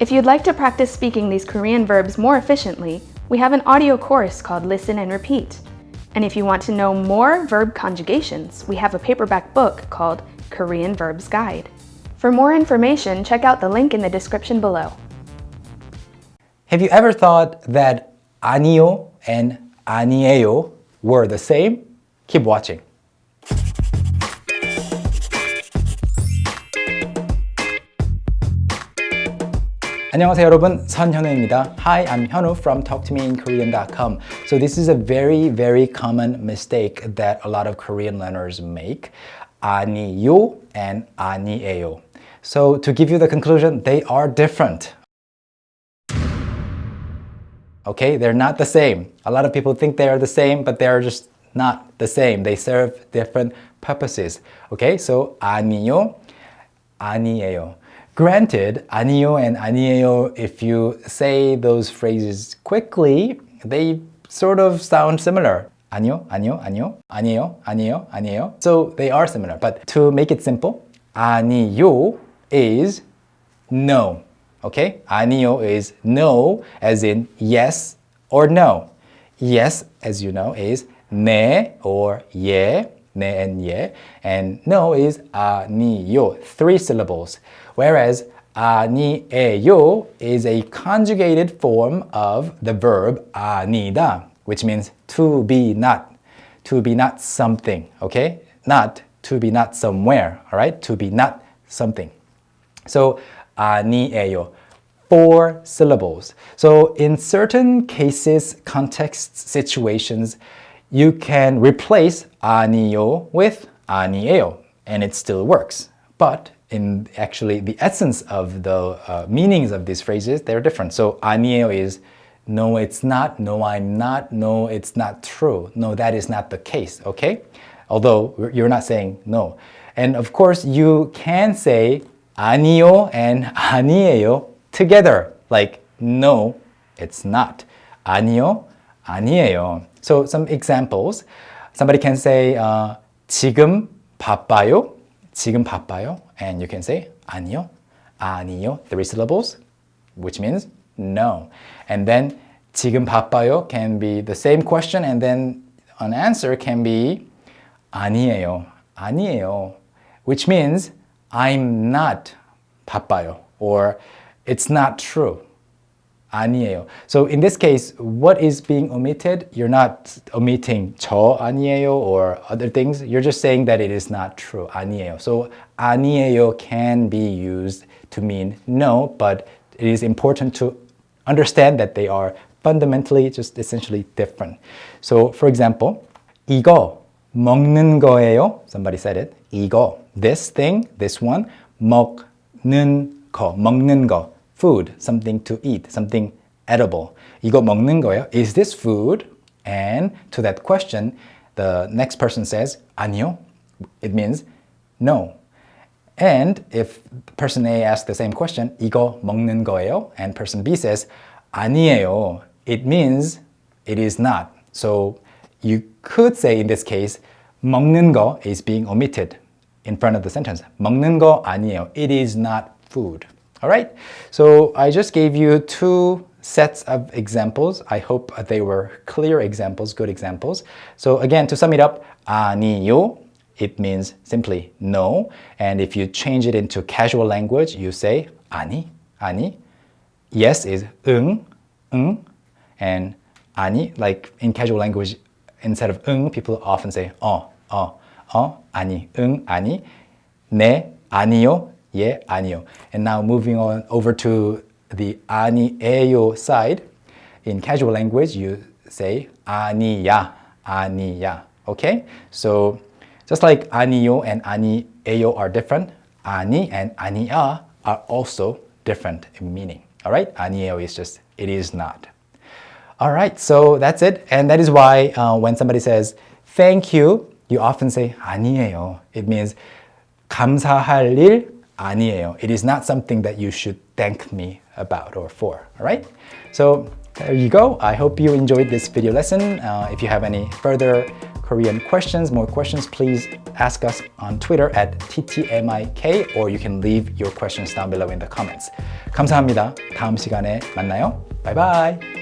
If you'd like to practice speaking these Korean verbs more efficiently, we have an audio course called Listen and Repeat. And if you want to know more verb conjugations, we have a paperback book called Korean Verbs Guide. For more information, check out the link in the description below. Have you ever thought that 아니요 and 아니에요 were the same? Keep watching. 안녕하세요 여러분 선현우입니다 Hi, I'm Hyunwoo from talktomeinkorean.com So this is a very very common mistake that a lot of Korean learners make 아니요 and 아니에요 So to give you the conclusion, they are different Okay, they're not the same A lot of people think they are the same but they're just not the same They serve different purposes Okay, so 아니요, 아니에요 Granted, 아니요 and 아니에요, if you say those phrases quickly, they sort of sound similar. 아니요, 아니요, 아니요, 아니에요, 아니에요, 아니에요. So they are similar. But to make it simple, 아니요 is no. Okay? 아니요 is no as in yes or no. Yes, as you know, is 네 or 예, ne and ye, and no is a ni yo, three syllables. Whereas a ni e yo is a conjugated form of the verb anida, which means to be not, to be not something, okay? Not to be not somewhere, all right? To be not something. So ani yo. four syllables. So in certain cases, contexts, situations, you can replace 아니요 with 아니에요, and it still works. But in actually the essence of the uh, meanings of these phrases, they're different. So 아니에요 is no, it's not, no, I'm not, no, it's not true. No, that is not the case, okay? Although you're not saying no. And of course, you can say 아니요 and 아니에요 together. Like, no, it's not. 아니요, 아니에요. So some examples. Somebody can say, uh, 지금 바빠요? 지금 바빠요? And you can say 아니요, 아니요, three syllables, which means no. And then 지금 바빠요 can be the same question and then an answer can be 아니에요, 아니에요, which means I'm not 바빠요 or it's not true. 아니에요. So in this case, what is being omitted? You're not omitting 저 아니에요 or other things. You're just saying that it is not true. 아니에요. So 아니에요 can be used to mean no, but it is important to understand that they are fundamentally just essentially different. So for example, 이거 먹는 거예요. Somebody said it. 이거, this thing, this one, 먹는 거, 먹는 거 food, something to eat, something edible. 이거 먹는 거예요? Is this food? And to that question, the next person says 아니요. It means no. And if person A asks the same question, 이거 먹는 거예요? And person B says 아니에요. It means it is not. So you could say in this case, 먹는 거 is being omitted in front of the sentence. 먹는 거 아니에요. It is not food. All right, so I just gave you two sets of examples. I hope they were clear examples, good examples. So again, to sum it up, 아니요, it means simply no. And if you change it into casual language, you say 아니, 아니. Yes is 응, 응. And 아니, like in casual language, instead of 응, people often say 어, 어, 어, 아니, 응, 아니. 네, 아니요, 예, 아니요. And now moving on over to the 아니에요 side. In casual language, you say 아니야, 아니야. Okay? So just like 아니요 and 아니에요 are different, 아니 and 아니야 are also different in meaning. All right? 아니에요 is just it is not. All right, so that's it. And that is why uh, when somebody says thank you, you often say 아니에요. It means 감사할 일 아니에요. It is not something that you should thank me about or for, all right? So there you go. I hope you enjoyed this video lesson. Uh, if you have any further Korean questions, more questions, please ask us on Twitter at ttmik or you can leave your questions down below in the comments. 감사합니다. 다음 시간에 만나요. 바이바이.